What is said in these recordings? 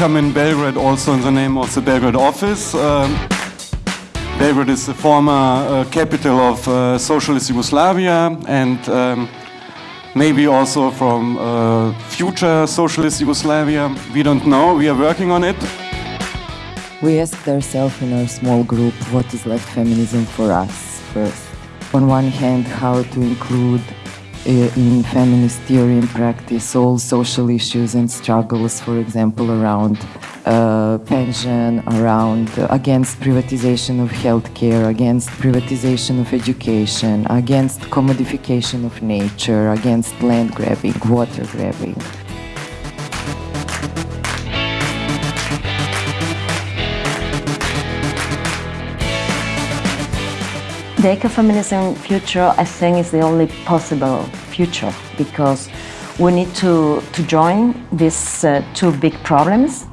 welcome in Belgrade also in the name of the Belgrade office. Um, Belgrade is the former uh, capital of uh, socialist Yugoslavia and um, maybe also from uh, future socialist Yugoslavia. We don't know, we are working on it. We asked ourselves in our small group what is left feminism for us first. On one hand, how to include in feminist theory and practice all social issues and struggles, for example, around uh, pension, around uh, against privatization of healthcare, against privatization of education, against commodification of nature, against land grabbing, water grabbing. The ecofeminism future, I think, is the only possible future because we need to, to join these uh, two big problems.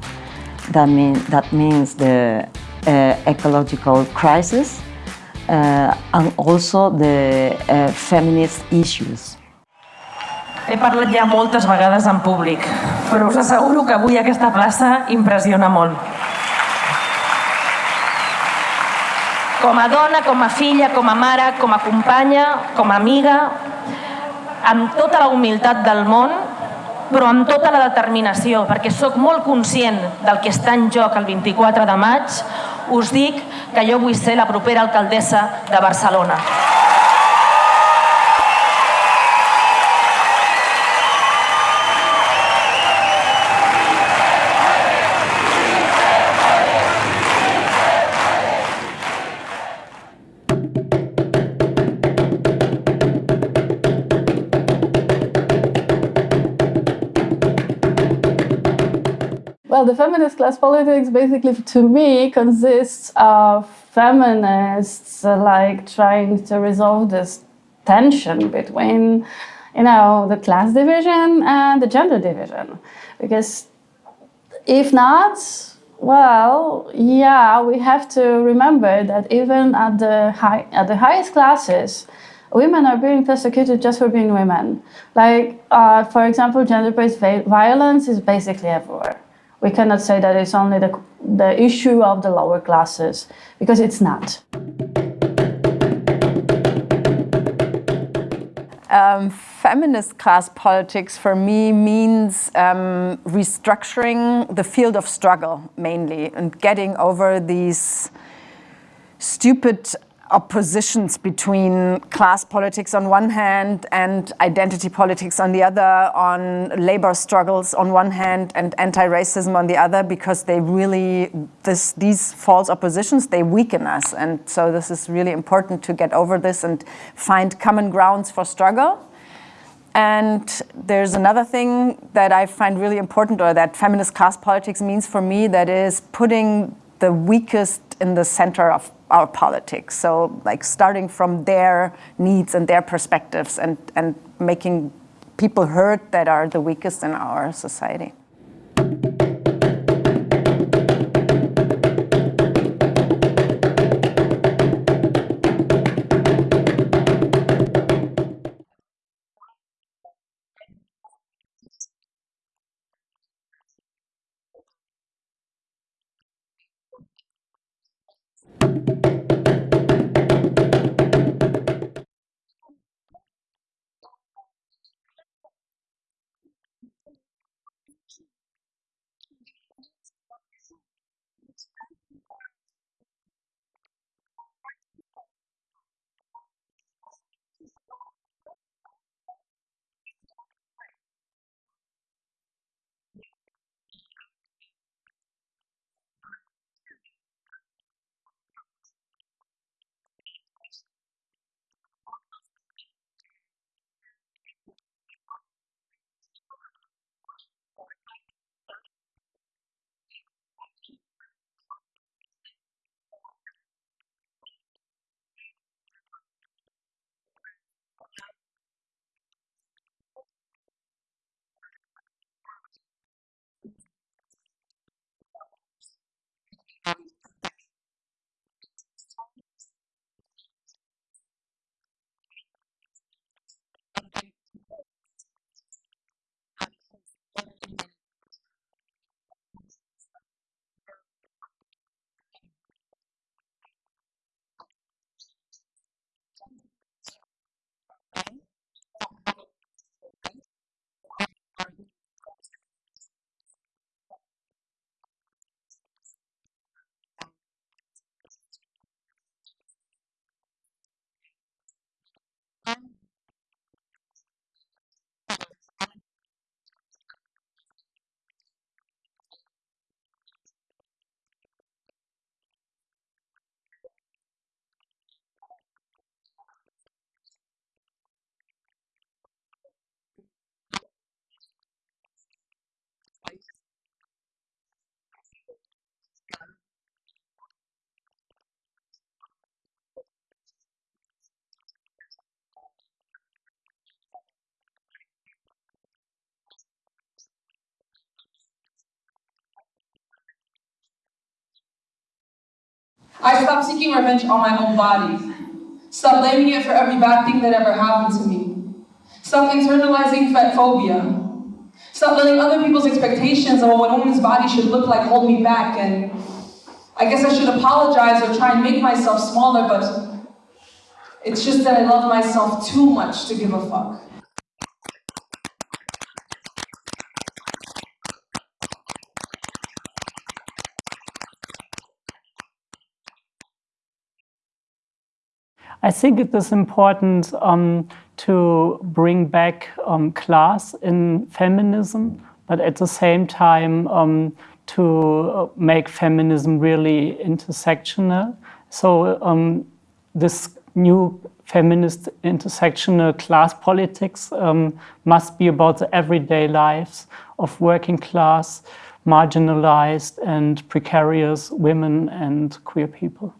That, mean, that means the uh, ecological crisis uh, and also the uh, feminist issues. He parlat ja moltes vegades en públic, però us asseguro que avui aquesta plaça impressiona molt. Com a dona, com a filla, com a mare, com a companya, com a amiga, amb tota la humilitat del món, però amb tota la determinació, perquè sóc molt conscient del que està en joc el 24 de maig, us dic que jo vull ser la propera alcaldessa de Barcelona. Well, the feminist class politics basically, to me, consists of feminists uh, like trying to resolve this tension between, you know, the class division and the gender division. Because if not, well, yeah, we have to remember that even at the high, at the highest classes, women are being persecuted just for being women. Like, uh, for example, gender-based violence is basically everywhere. We cannot say that it's only the, the issue of the lower classes, because it's not. Um, feminist class politics for me means um, restructuring the field of struggle mainly and getting over these stupid oppositions between class politics on one hand and identity politics on the other, on labor struggles on one hand and anti-racism on the other, because they really, this, these false oppositions, they weaken us. And so this is really important to get over this and find common grounds for struggle. And there's another thing that I find really important or that feminist class politics means for me that is putting the weakest in the center of our politics. So like starting from their needs and their perspectives and, and making people heard that are the weakest in our society. Stopped seeking revenge on my own body. Stop blaming it for every bad thing that ever happened to me. Stop internalizing fat phobia. Stop letting other people's expectations of what a woman's body should look like hold me back and I guess I should apologize or try and make myself smaller, but it's just that I love myself too much to give a fuck. I think it is important um, to bring back um, class in feminism, but at the same time um, to make feminism really intersectional. So um, this new feminist intersectional class politics um, must be about the everyday lives of working class, marginalized and precarious women and queer people.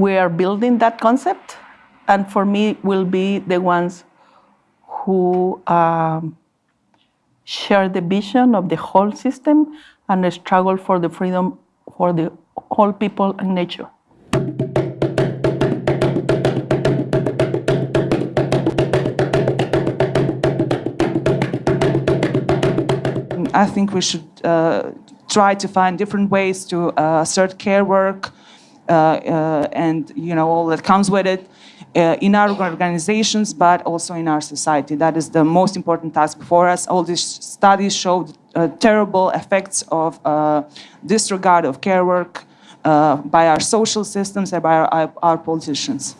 We are building that concept, and for me, will be the ones who um, share the vision of the whole system and struggle for the freedom for the whole people and nature. I think we should uh, try to find different ways to uh, assert care work, and you know all that comes with it uh, in our organizations, but also in our society. That is the most important task before us. All these studies show uh, terrible effects of uh, disregard of care work uh, by our social systems and by our, our politicians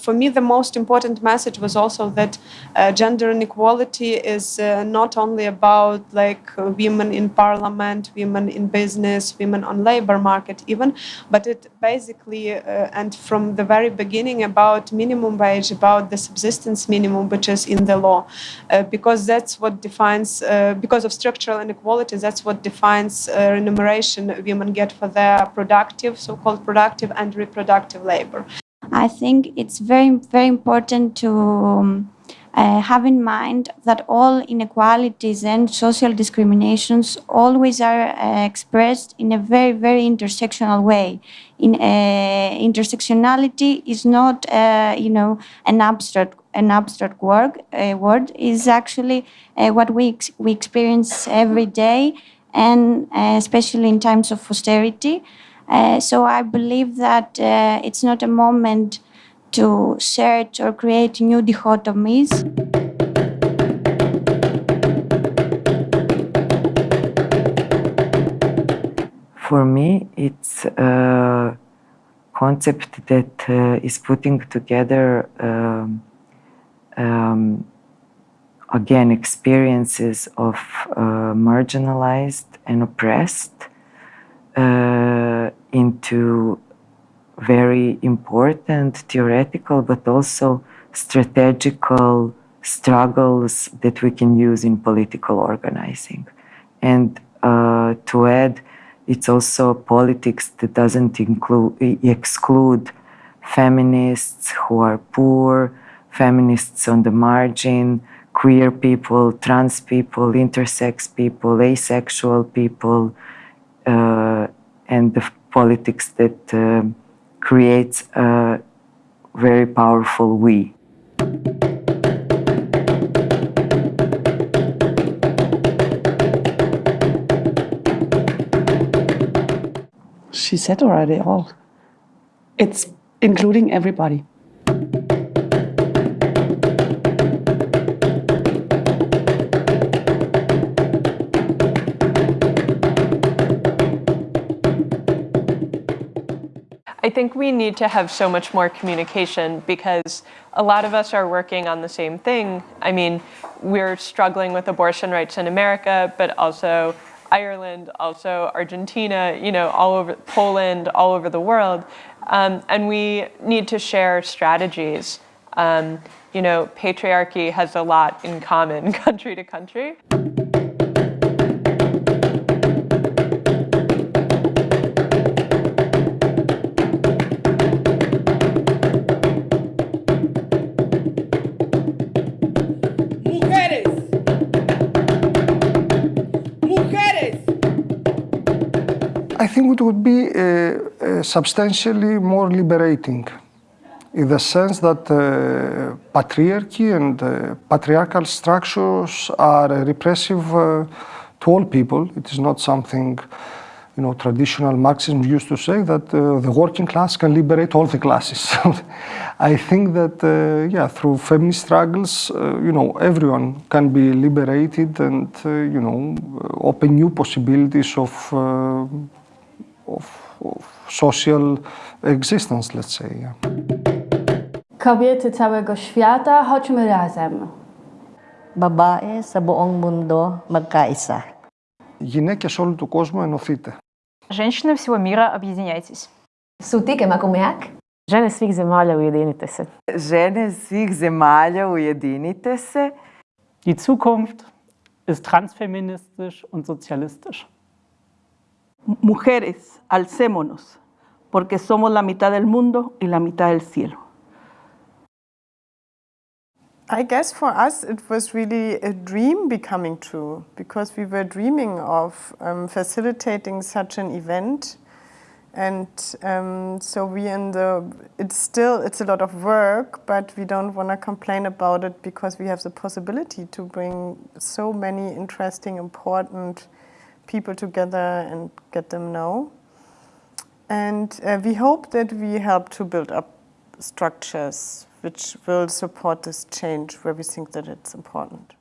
for me, the most important message was also that uh, gender inequality is uh, not only about like uh, women in parliament, women in business, women on labor market even, but it basically uh, and from the very beginning about minimum wage, about the subsistence minimum, which is in the law, uh, because that's what defines, because of structural inequality, that's what defines remuneration women get for their productive, so-called productive and reproductive labor. I think it's very, very important to um, uh, have in mind that all inequalities and social discriminations always are uh, expressed in a very, very intersectional way. In uh, intersectionality is not, uh, you know, an abstract an abstract word. word is actually uh, what we ex we experience every day, and uh, especially in times of austerity. Uh, so I believe that uh, it's not a moment to search or create new dichotomies. For me, it's a concept that uh, is putting together um, um, again experiences of uh, marginalized and oppressed uh, into very important theoretical but also strategical struggles that we can use in political organizing. And uh, to add, it's also politics that doesn't include, exclude feminists who are poor, feminists on the margin, queer people, trans people, intersex people, asexual people, uh, and the politics that uh, creates a very powerful we. She said already all. It's including everybody. Think we need to have so much more communication because a lot of us are working on the same thing. I mean, we're struggling with abortion rights in America, but also Ireland, also Argentina, you know, all over Poland, all over the world. Um, and we need to share strategies. Um, you know, patriarchy has a lot in common country to country. Think it would be uh, uh, substantially more liberating in the sense that uh, patriarchy and uh, patriarchal structures are uh, repressive uh, to all people. It is not something, you know, traditional Marxism used to say that uh, the working class can liberate all the classes. I think that, uh, yeah, through feminist struggles, you know, everyone can be liberated and, you know, open new possibilities of, of, of social existence, let's say. Yeah. Kobiety całego świata, chodźmy razem. Babae sa buong mundo magkaisa. Γυναίκες όλου του κόσμου ενωθείτε. Женщины всего мира, объединяйтесь. Sutike makumeak. Žene svih zemalja, ujedinite se. Žene svih zemalja, ujedinite se. Die Zukunft ist transfeministisch und sozialistisch. Mujeres, alcémonos, porque somos la mitad del mundo y la mitad del cielo. I guess for us it was really a dream becoming true because we were dreaming of um, facilitating such an event and um, so we in the it's still it's a lot of work but we don't want to complain about it because we have the possibility to bring so many interesting important people together and get them know and uh, we hope that we help to build up structures which will support this change where we think that it's important.